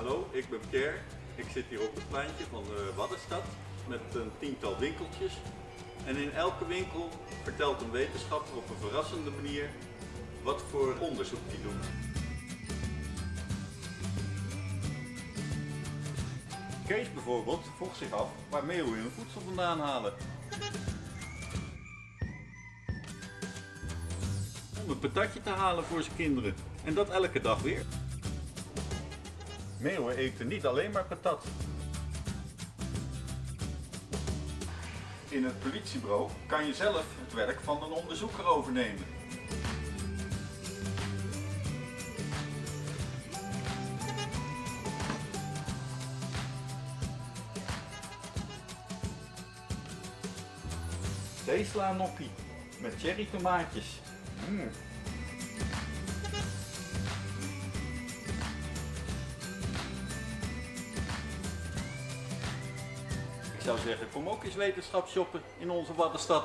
Hallo, ik ben Pierre. Ik zit hier op het pleintje van de Waddenstad met een tiental winkeltjes. En in elke winkel vertelt een wetenschapper op een verrassende manier wat voor onderzoek die doen. Kees bijvoorbeeld vroeg zich af waar meeuwen hun voedsel vandaan halen. Om een patatje te halen voor zijn kinderen. En dat elke dag weer. Meeuwen eten niet alleen maar patat. In het politiebureau kan je zelf het werk van een onderzoeker overnemen. Zeesla noppie met cherry tomaatjes. Mm. Zou zeggen, kom ook eens wetenschap shoppen in onze Waddenstad.